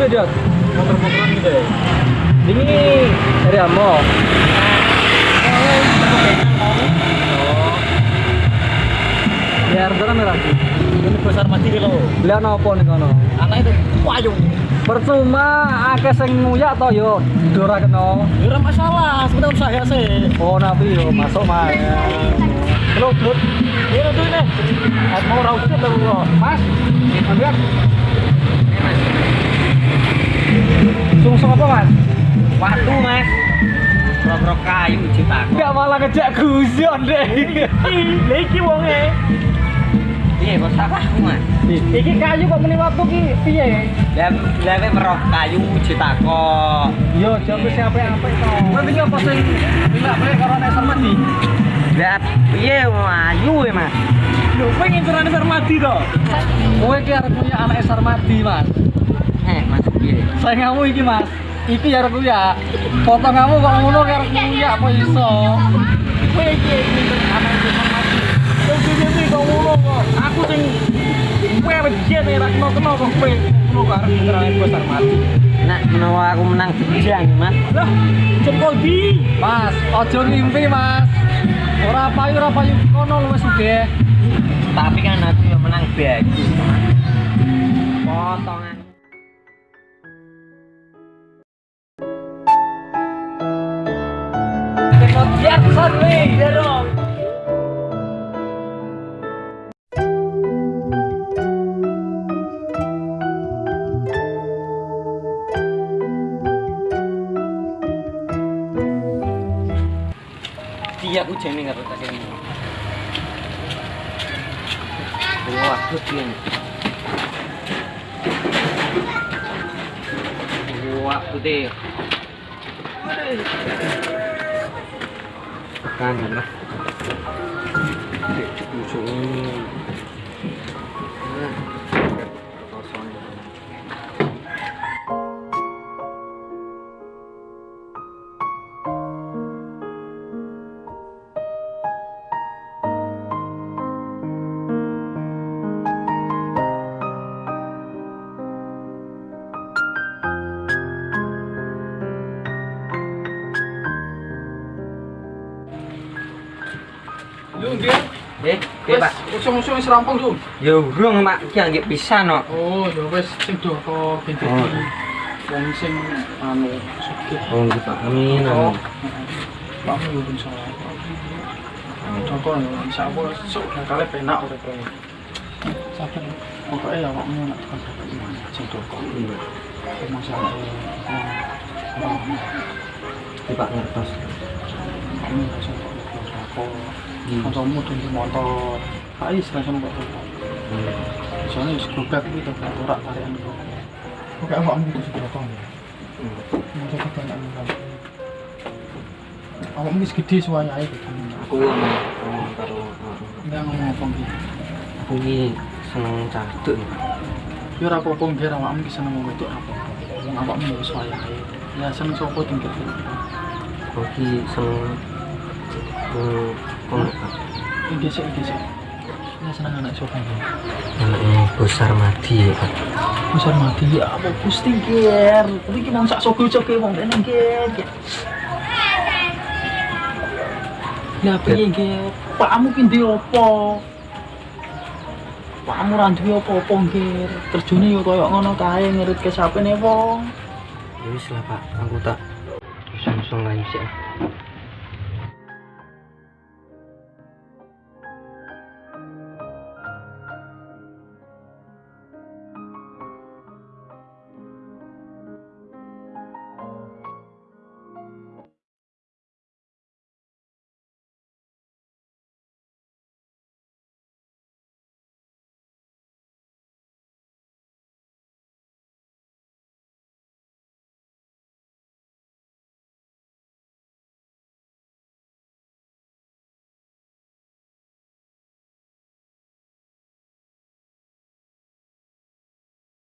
Motor dia. motor-motoran gitu ya Ini dari Amo. Ya harga kan lagi. ini besar mati loh Lihat apa nih kono? anak itu wayung Percuma akeh sing nguyak to yo dora kena. ora masalah sebenarnya saya sih Oh nabi yo masuk mah. Belum belum. ini tuh ini mau rauh itu loh Mas, ambil. Sungsung apa mas? Waktu mas Bro kayu Enggak malah ngejak gusion deh. Iki wonge Iya kok salah mas Iki kayu kok meni waktu ki piye? Dan lewe meroh kayu cipta kok Yo, jawab siapa apa itu? Tapi apa sih? Enggak boleh karo nek sarmadi. Dan iya ayu ya mas Lho, pengen cerane sarmadi to. Kowe ki arep punya anak sarmadi, Mas. Eh mas iya Saya kamu iki, Mas. Iki ya arep ya. Foto kamu kok ngono arep ya apa iso? Kowe iki anak sarmadi Terus iki kok ngono kok Aku sing Kowe wis biyen ora kena-kena kok kowe ngono kok arep cerane kowe sarmadi Nak menawa aku menang bejang mas Lah cepol di Mas, ojo ngimpi, Mas. Ora payu ora payu kono lu wis sugih. Tapi kan aku yang menang bagus Potongan Dia aku jamin tak kene. Wah, kucing. Wah, 干什么？对，补充。Lu nggih. Eh, eh, Pak. Usung-usung wis rampung, Lu. Ya urung, Mak. Ki anggek pisan kok. Oh, ya wis sing do kok binti. Oh. Wong sing anu sugih. Oh, gitu, Pak. Amin, Oh. amin. Pak yo ben salah. Contoh ya, insya Allah sok kali penak urip kowe. Sabar. Pokoke ya awakmu nak tekan sampai iman sing doko. Iya. Masalah. Iki, Pak ngertos. Kamu rasa kok apa? Hmm. Kancamu tuku motor. Pak is rasa kok apa? Hmm. Soalnya grobak iki to ora tarikan kok. Oke, awakmu itu sudah kok. Hmm. Masa kebanyakan kan. Awakmu wis gede suwaya ae gitu. Aku ngomong karo aku. Enggak ngomong apa. Aku iki seneng caduk. Ya ora apa-apa nggih awakmu ki seneng wedok ora apa-apa. Wong awakmu wis suwaya ae. Ya seneng sapa tingkat. Iki seneng Hmm, kono, Pak. Iki sik iki sik. Ya seneng anak. Anaknya besar mati ya, Pak. Besar mati ya apa Gusti ger. Tapi ki nang sak sogo-sogo wong kene ger. Lah piye ger? Pakmu ki ndi apa? Pakmu ra duwe apa-apa ger. Kerjane yo koyo ngono kae ngirit ke sapene wong. Ya wis lah, Pak. Aku tak langsung lain sih.